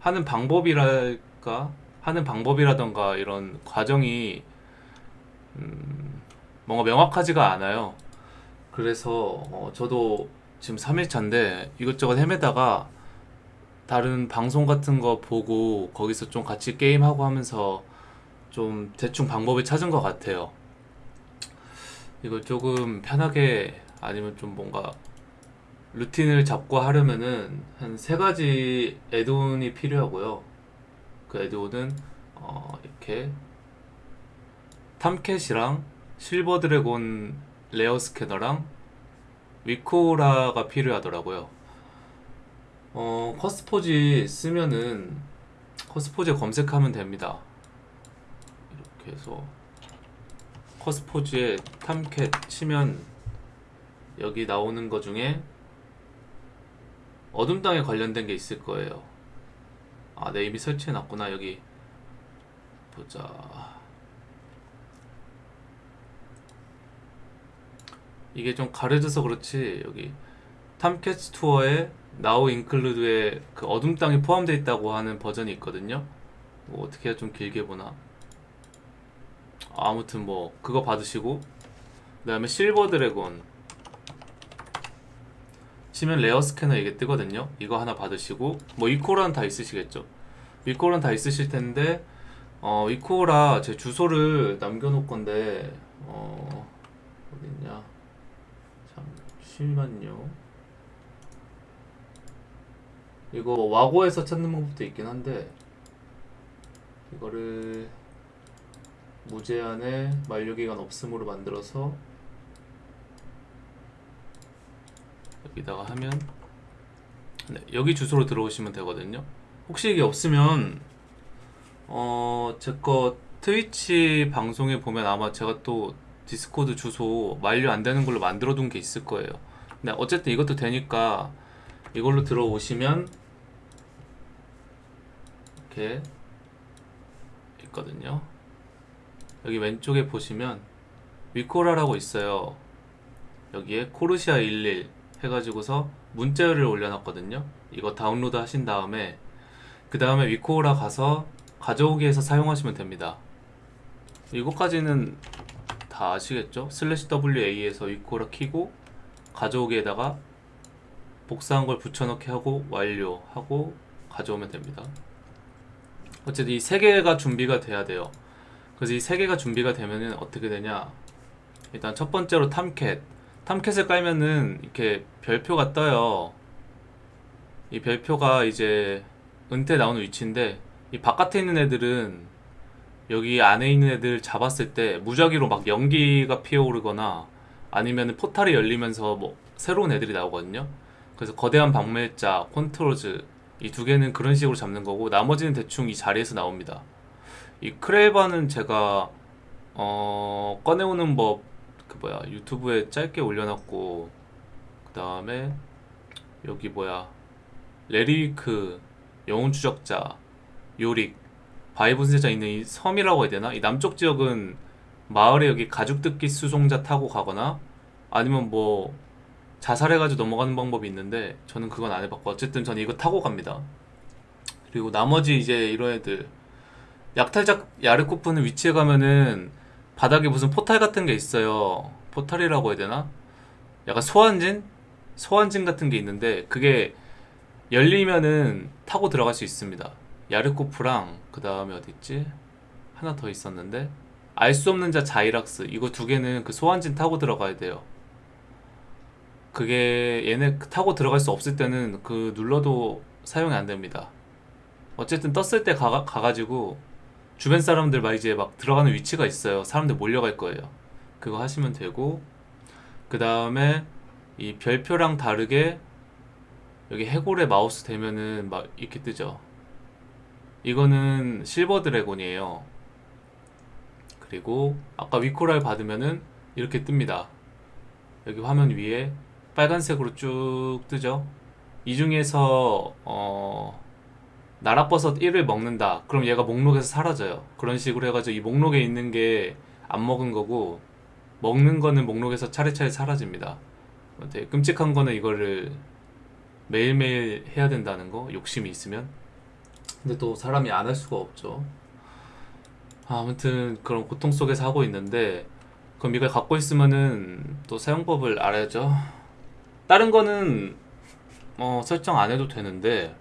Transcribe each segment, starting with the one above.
하는 방법이랄까 하는 방법이라던가 이런 과정이 음, 뭔가 명확하지가 않아요. 그래서 어, 저도 지금 3일차인데 이것저것 헤매다가 다른 방송 같은 거 보고 거기서 좀 같이 게임하고 하면서 좀 대충 방법을 찾은 것 같아요. 이걸 조금 편하게 아니면 좀 뭔가 루틴을 잡고 하려면은 한 세 가지 add-on이 필요하고요. 그 add-on은 어 이렇게 TomCat이랑 SilverDragon Rare Scanner랑 WeakAura가 필요하더라고요. 어 CurseForge 쓰면은 CurseForge 검색하면 됩니다. 이렇게 해서 CurseForge에 TomCat 치면 여기 나오는 거 중에 어둠 땅에 관련된 게 있을 거예요. 아, 내 이미 설치해 놨구나. 여기 보자. 이게 좀 가려져서 그렇지. 여기 탐캣 투어에 나우 인클루드에 그 어둠 땅이 포함되어 있다고 하는 버전이 있거든요. 뭐 어떻게 해야 좀 길게 보나? 아무튼 뭐 그거 받으시고 그 다음에 Silver Dragon 치면 Rare Scanner 이게 뜨거든요. 이거 하나 받으시고 뭐 WeakAura는 다 있으시겠죠. WeakAura는 다 있으실 텐데 어 WeakAura 제 주소를 남겨 놓을 건데 어 어딨냐? 잠시만요. 이거 Wago에서 찾는 방법도 있긴 한데 이거를 무제한의 만료기간 없음으로 만들어서 여기다가 하면 네, 여기 주소로 들어오시면 되거든요. 혹시 이게 없으면 어, 제 거 트위치 방송에 보면 아마 제가 또 디스코드 주소 만료 안 되는 걸로 만들어 둔 게 있을 거예요. 근데 어쨌든 이것도 되니까 이걸로 들어오시면 이렇게 있거든요. 여기 왼쪽에 보시면 WeakAura라고 있어요. 여기에 코르티아 11 해가지고서 문자를 올려놨거든요. 이거 다운로드 하신 다음에 그 다음에 WeakAura 가서 가져오기에서 사용하시면 됩니다. 이거까지는 다 아시겠죠? 슬래시 WA에서 WeakAura 키고 가져오기에다가 복사한 걸 붙여넣기 하고 완료하고 가져오면 됩니다. 어쨌든 이 세 개가 준비가 돼야 돼요. 그래서 이 세 개가 준비가 되면은 어떻게 되냐? 일단 첫 번째로 탐캣 탐캣을 깔면은 이렇게 별표가 떠요. 이 별표가 이제 은퇴 나오는 위치인데 이 바깥에 있는 애들은 여기 안에 있는 애들 잡았을 때 무작위로 막 연기가 피어오르거나 아니면 포탈이 열리면서 뭐 새로운 애들이 나오거든요. 그래서 거대한 박멸자, 콘트로즈 이 두 개는 그런 식으로 잡는 거고 나머지는 대충 이 자리에서 나옵니다. 이 크레바는 제가 어 꺼내오는 법 그 뭐야 유튜브에 짧게 올려놨고 그 다음에 여기 뭐야 레리크 영웅 추적자 요릭 바이브 세자 있는 이 섬이라고 해야 되나? 이 남쪽 지역은 마을에 여기 가죽 뜯기 수송자 타고 가거나 아니면 뭐 자살해가지고 넘어가는 방법이 있는데 저는 그건 안 해봤고 어쨌든 저는 이거 타고 갑니다. 그리고 나머지 이제 이런 애들 약탈작 야르코프는 위치에 가면은 바닥에 무슨 포탈 같은 게 있어요 포탈이라고 해야 되나? 약간 소환진? 소환진 같은 게 있는데 그게 열리면은 타고 들어갈 수 있습니다 야르코프랑 그 다음에 어디있지? 하나 더 있었는데 알 수 없는 자 자이락스 이거 두 개는 그 소환진 타고 들어가야 돼요 그게 얘네 타고 들어갈 수 없을 때는 그 눌러도 사용이 안 됩니다 어쨌든 떴을 때 가, 가가지고 주변 사람들 막 이제 막 들어가는 위치가 있어요. 사람들 몰려갈 거예요. 그거 하시면 되고 그 다음에 이 별표랑 다르게 여기 해골에 마우스 대면은 막 이렇게 뜨죠. 이거는 Silver Dragon이에요. 그리고 아까 WeakAura를 받으면은 이렇게 뜹니다. 여기 화면 위에 빨간색으로 쭉 뜨죠. 이 중에서 어 나락버섯 1을 먹는다. 그럼 얘가 목록에서 사라져요. 그런 식으로 해가지고 이 목록에 있는 게 안 먹은 거고 먹는 거는 목록에서 차례차례 사라집니다. 되게 끔찍한 거는 이거를 매일매일 해야 된다는 거? 욕심이 있으면? 근데 또 사람이 안 할 수가 없죠. 아무튼 그런 고통 속에서 하고 있는데 그럼 이걸 갖고 있으면은 또 사용법을 알아야죠. 다른 거는 어, 설정 안 해도 되는데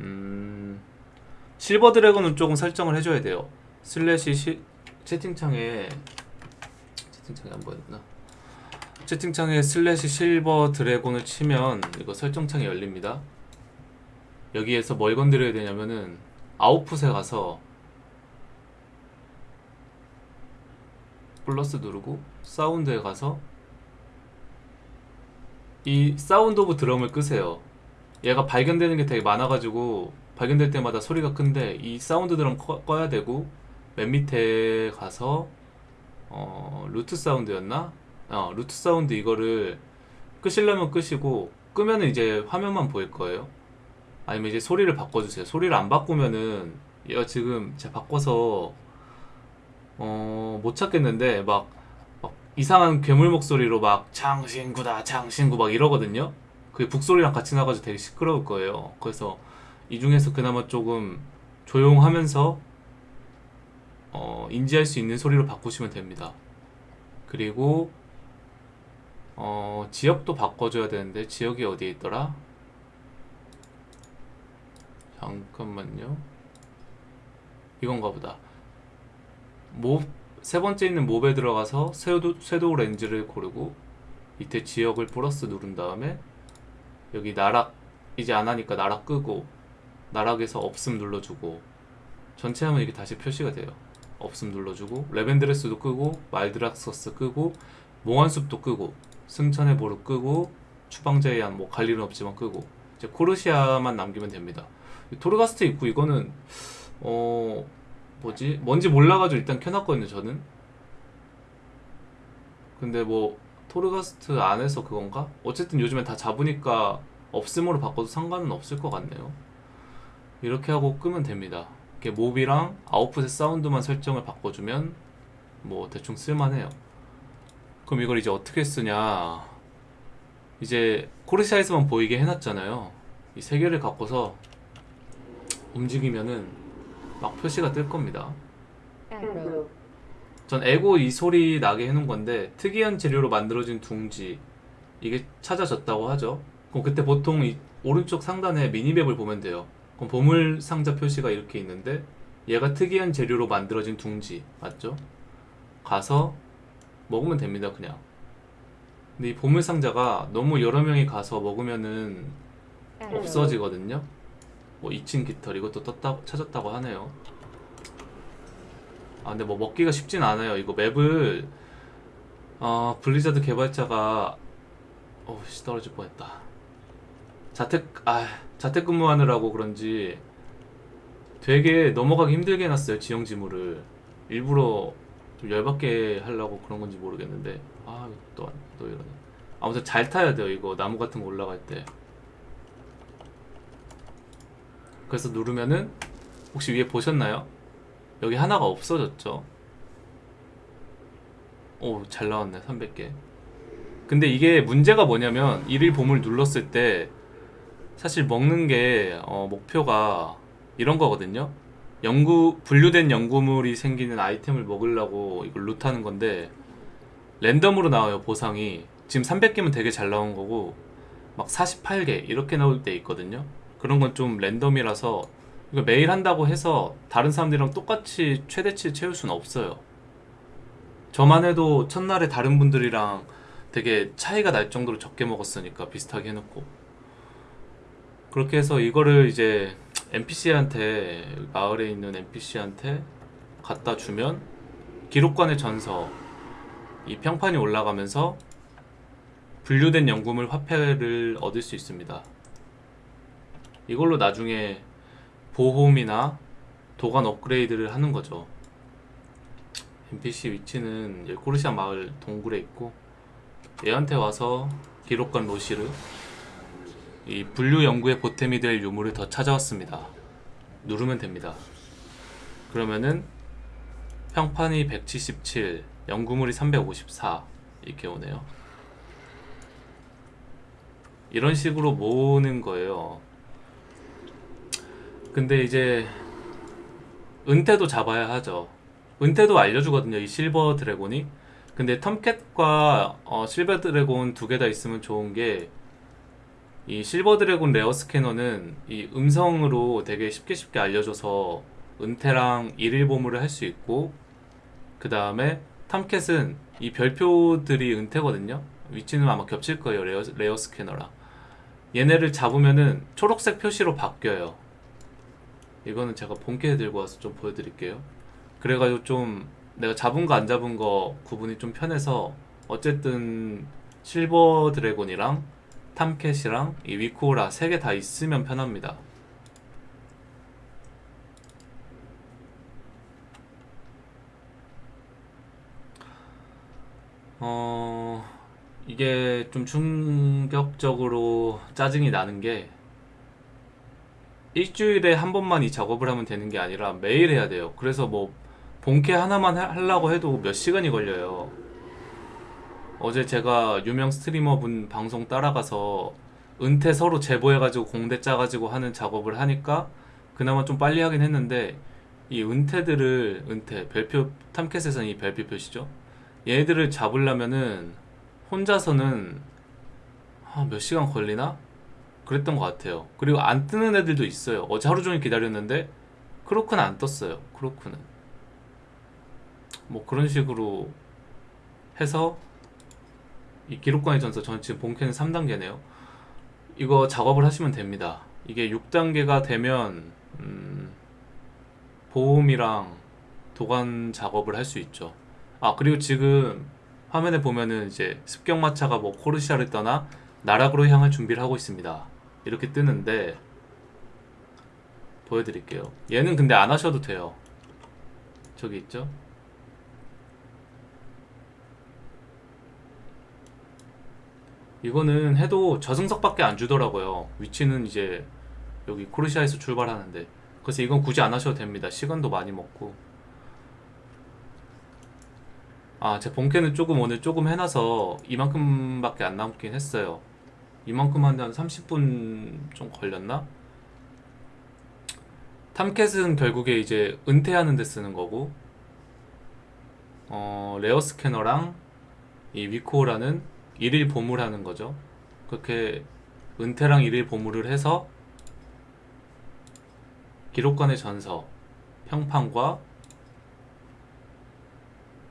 음, Silver Dragon은 조금 설정을 해줘야 돼요. 슬래시 시, 채팅창에 채팅창에 안 보였나? 채팅창에 슬래시 Silver Dragon을 치면 이거 설정창이 열립니다. 여기에서 뭘 건드려야 되냐면은 아웃풋에 가서 플러스 누르고 사운드에 가서 이 sound of drum을 끄세요. 얘가 발견되는 게 되게 많아가지고 발견될 때마다 소리가 큰데 이 sound drum 꺼, 꺼야 되고 맨 밑에 가서 어, loot sound였나? 어, loot sound 이거를 끄시려면 끄시고 끄면은 이제 화면만 보일 거예요. 아니면 이제 소리를 바꿔주세요. 소리를 안 바꾸면은 얘가 지금 제가 바꿔서 어, 못 찾겠는데 막, 막 이상한 괴물 목소리로 막 장신구다 장신구 막 이러거든요. 그게 북소리랑 같이 나가지고 되게 시끄러울 거예요. 그래서 이 중에서 그나마 조금 조용하면서 어, 인지할 수 있는 소리로 바꾸시면 됩니다. 그리고 어, 지역도 바꿔줘야 되는데 지역이 어디에 있더라? 잠깐만요. 이건가 보다. 몹, 세 번째 있는 몹에 들어가서 섀도우 렌즈를 고르고 밑에 지역을 플러스 누른 다음에 여기 나락 이제 안 하니까 나락 끄고 나락에서 없음 눌러주고 전체 하면 이게 다시 표시가 돼요. 없음 눌러주고 레벤드레스도 끄고 말드락서스 끄고 몽환숲도 끄고 승천의 보루 끄고 추방자의 한뭐 갈 일은 없지만 끄고 이제 코르시아만 남기면 됩니다. 토르가스트 있고 이거는 어 뭐지 뭔지 몰라가지고 일단 켜놨거든요 저는. 근데 뭐 토르가스트 안에서 그건가? 어쨌든 요즘엔 다 잡으니까 없음으로 바꿔도 상관은 없을 것 같네요. 이렇게 하고 끄면 됩니다. 이렇게 몹이랑 아웃풋의 사운드만 설정을 바꿔주면 뭐 대충 쓸만해요. 그럼 이걸 이제 어떻게 쓰냐? 이제 코르시아에서만 보이게 해놨잖아요. 이 세 개를 갖고서 움직이면은 막 표시가 뜰 겁니다. 전 에고 이 소리 나게 해놓은 건데 특이한 재료로 만들어진 둥지 이게 찾아졌다고 하죠. 그럼 그때 보통 이 오른쪽 상단에 미니맵을 보면 돼요. 그럼 보물 상자 표시가 이렇게 있는데 얘가 특이한 재료로 만들어진 둥지 맞죠? 가서 먹으면 됩니다 그냥. 근데 이 보물 상자가 너무 여러 명이 가서 먹으면은 arrow, 없어지거든요. 뭐 2층 깃털 이것도 떴다 찾았다고 하네요. 아 근데 뭐 먹기가 쉽진 않아요. 이거 맵을 어 블리자드 개발자가 어씨 떨어질 뻔했다. 자택 아 자택근무하느라고 그런지 되게 넘어가기 힘들게 해놨어요 지형 지물을 일부러 좀 열받게 하려고 그런 건지 모르겠는데 아또또 또 이러네. 아무튼 잘 타야 돼요 이거 나무 같은 거 올라갈 때. 그래서 누르면은 혹시 위에 보셨나요? 여기 하나가 없어졌죠. 오, 잘 나왔네. 300개. 근데 이게 문제가 뭐냐면 일일 보물 눌렀을 때 사실 먹는 게 어, 목표가 이런 거거든요. 연구 분류된 연구물이 생기는 아이템을 먹으려고 이걸 루트하는 건데 랜덤으로 나와요 보상이 지금 300개면 되게 잘 나온 거고 막 48개 이렇게 나올 때 있거든요. 그런 건 좀 랜덤이라서 이거 매일 한다고 해서 다른 사람들이랑 똑같이 최대치 채울 수는 없어요. 저만 해도 첫날에 다른 분들이랑 되게 차이가 날 정도로 적게 먹었으니까 비슷하게 해놓고 그렇게 해서 이거를 이제 NPC한테 마을에 있는 NPC한테 갖다 주면 기록관의 전서 이 평판이 올라가면서 분류된 연구물 화폐를 얻을 수 있습니다. 이걸로 나중에 보홈이나 도관 업그레이드를 하는 거죠. NPC 위치는 코르시아 마을 동굴에 있고 얘한테 와서 기록관 로시르 이 분류 연구의 보탬이 될 유물을 더 찾아왔습니다. 누르면 됩니다. 그러면은 평판이 177, 연구물이 354 이렇게 오네요. 이런 식으로 모으는 거예요. 근데 이제 은테도 잡아야 하죠. 은테도 알려주거든요. 이 Silver Dragon이. 근데 TomCat과 어, Silver Dragon 두 개 다 있으면 좋은 게 이 Silver Dragon Rare Scanner는 이 음성으로 되게 쉽게 쉽게 알려줘서 은테랑 일일 보물을 할 수 있고 그 다음에 TomCat은 이 별표들이 은테거든요. 위치는 아마 겹칠 거예요. Rare, Rare Scanner랑. 얘네를 잡으면은 초록색 표시로 바뀌어요. 이거는 제가 본캐 들고 와서 좀 보여드릴게요. 그래가지고 좀 내가 잡은 거 안 잡은 거 구분이 좀 편해서 어쨌든 Silver Dragon이랑 TomCat이랑 이 WeakAura 세개다 있으면 편합니다. 어, 이게 좀 충격적으로 짜증이 나는 게 일주일에 한 번만 이 작업을 하면 되는 게 아니라 매일 해야 돼요. 그래서 뭐 본캐 하나만 하- 하려고 해도 몇 시간이 걸려요. 어제 제가 유명 스트리머 분 방송 따라가서 은퇴 서로 제보해가지고 공대 짜가지고 하는 작업을 하니까 그나마 좀 빨리 하긴 했는데 이 은퇴들을 은퇴 별표 탐캣에서는 이 별표 표시죠. 얘들을 잡으려면은 혼자서는 아, 몇 시간 걸리나? 그랬던 것 같아요. 그리고 안 뜨는 애들도 있어요. 어제 하루 종일 기다렸는데 크로크는 안 떴어요. 크로크는. 뭐 그런 식으로 해서 이 기록관의 전서 저는 지금 본캐는 3단계네요. 이거 작업을 하시면 됩니다. 이게 6단계가 되면 음, 보험이랑 도관 작업을 할 수 있죠. 아 그리고 지금 화면에 보면은 이제 습격마차가 뭐 코르시아를 떠나 나락으로 향할 준비를 하고 있습니다. 이렇게 뜨는데 보여드릴게요. 얘는 근데 안 하셔도 돼요. 저기 있죠? 이거는 해도 저승석밖에 안 주더라고요. 위치는 이제 여기 코르시아에서 출발하는데 그래서 이건 굳이 안 하셔도 됩니다. 시간도 많이 먹고 아, 제 본캐는 조금 오늘 조금 해놔서 이만큼밖에 안 남긴 했어요. 이만큼 하는데 한 30분 좀 걸렸나? 탐캣은 결국에 이제 은퇴하는 데 쓰는 거고 어, 레어 스캐너랑 이 위코라는 일일 보물 하는 거죠. 그렇게 은퇴랑 일일 보물을 해서 기록관의 전서, 평판과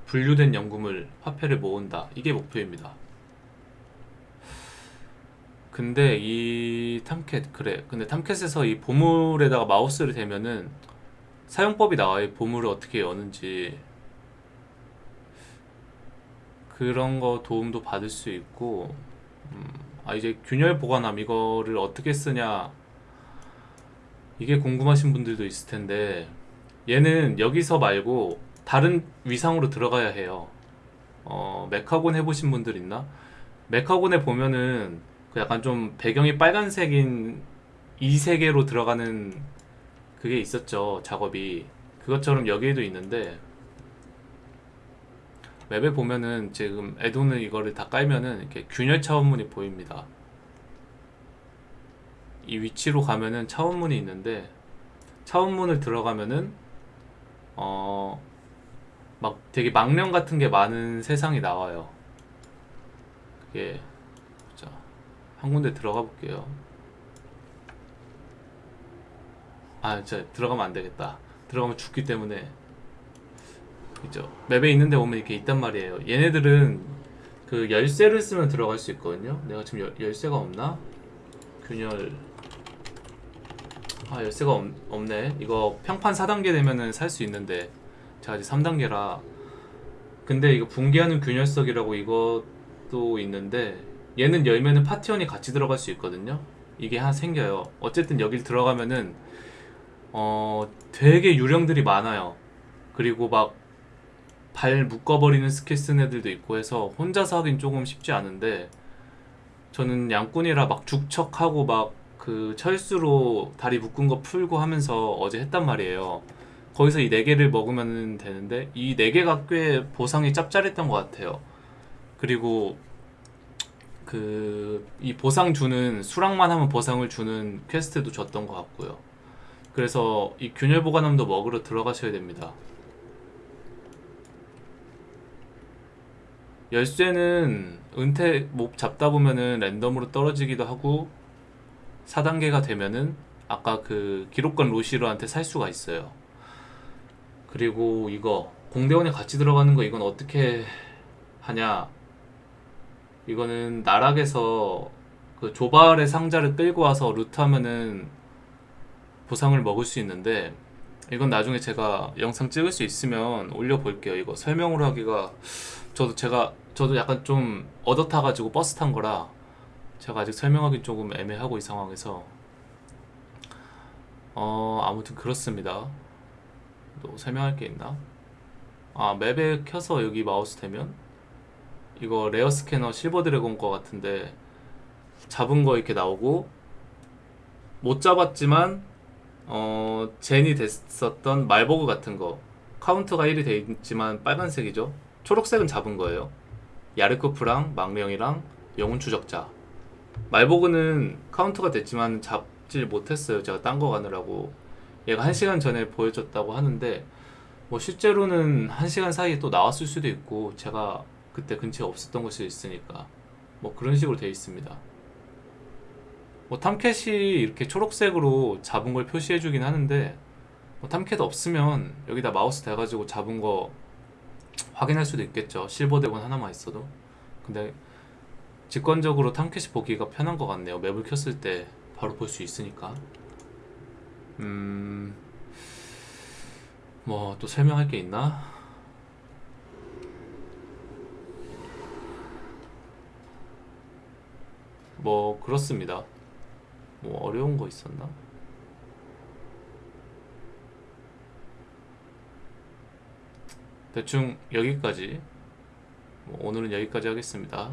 분류된 연금을 화폐를 모은다. 이게 목표입니다. 근데 이 탐캣 그래. 근데 탐캣에서 이 보물에다가 마우스를 대면은 사용법이 나와요. 이 보물을 어떻게 여는지 그런 거 도움도 받을 수 있고 음, 아 이제 균열 보관함 이거를 어떻게 쓰냐 이게 궁금하신 분들도 있을 텐데 얘는 여기서 말고 다른 위상으로 들어가야 해요. 어, 메카곤 해보신 분들 있나? 메카곤에 보면은 그 약간 좀 배경이 빨간색인 이 세계로 들어가는 그게 있었죠. 작업이. 그것처럼 여기에도 있는데 맵에 보면은 지금 에도는 이거를 다 깔면은 이렇게 균열 차원문이 보입니다. 이 위치로 가면은 차원문이 있는데 차원문을 들어가면은 어 막 되게 망령 같은 게 많은 세상이 나와요. 그게 자, 한 군데 들어가 볼게요. 아, 진짜 들어가면 안 되겠다. 들어가면 죽기 때문에 그죠. 맵에 있는데 오면 이렇게 있단 말이에요. 얘네들은 그 열쇠를 쓰면 들어갈 수 있거든요. 내가 지금 열, 열쇠가 없나? 균열 아 열쇠가 없, 없네. 이거 평판 4단계 되면은 살 수 있는데 제가 아직 3단계라 근데 이거 붕괴하는 균열석이라고 이것도 있는데 얘는 열면은 파티원이 같이 들어갈 수 있거든요. 이게 하나 생겨요. 어쨌든 여길 들어가면은 어 되게 유령들이 많아요. 그리고 막 발 묶어버리는 스킬 쓴 애들도 있고 해서 혼자서 하긴 조금 쉽지 않은데 저는 양꾼이라 막 죽척하고 막 그 철수로 다리 묶은 거 풀고 하면서 어제 했단 말이에요. 거기서 이네 개를 먹으면 되는데 이네 개가 꽤 보상이 짭짤했던 것 같아요. 그리고 그 이 보상 주는 수락만 하면 보상을 주는 퀘스트도 줬던 것 같고요. 그래서 이 균열 보관함도 먹으러 들어가셔야 됩니다. 열쇠는 은퇴 목 잡다 보면은 랜덤으로 떨어지기도 하고 4단계가 되면은 아까 그 기록관 로시로한테 살 수가 있어요. 그리고 이거 공대원에 같이 들어가는 거 이건 어떻게 하냐? 이거는 나락에서 그 조발의 상자를 끌고 와서 루트하면은 보상을 먹을 수 있는데 이건 나중에 제가 영상 찍을 수 있으면 올려볼게요. 이거 설명으로 하기가 저도 제가 저도 약간 좀 얻어 타가지고 버스 탄 거라 제가 아직 설명하기 조금 애매하고 이 상황에서 어 아무튼 그렇습니다. 또 설명할 게 있나? 아 맵에 켜서 여기 마우스 대면 이거 Rare Scanner Silver Dragon 거 같은데 잡은 거 이렇게 나오고 못 잡았지만 어 젠이 됐었던 말버그 같은 거. 카운터가 1이 돼 있지만 빨간색이죠. 초록색은 잡은 거예요. 야르코프랑 망령이랑 영혼 추적자. 말버그는 카운터가 됐지만 잡질 못했어요. 제가 딴 거 가느라고. 얘가 1시간 전에 보여줬다고 하는데 뭐 실제로는 1시간 사이에 또 나왔을 수도 있고 제가 그때 근처에 없었던 것이 있으니까 뭐 그런 식으로 돼 있습니다. 뭐 TomCat이 이렇게 초록색으로 잡은 걸 표시해 주긴 하는데 뭐 TomCat 없으면 여기다 마우스 대가지고 잡은 거 확인할 수도 있겠죠. Silver Dragon 하나만 있어도. 근데 직관적으로 탐캣이 보기가 편한 것 같네요. 맵을 켰을 때 바로 볼 수 있으니까. 음... 뭐 또 설명할 게 있나? 뭐 그렇습니다. 뭐 어려운 거 있었나? 대충 여기까지. 뭐 오늘은 여기까지 하겠습니다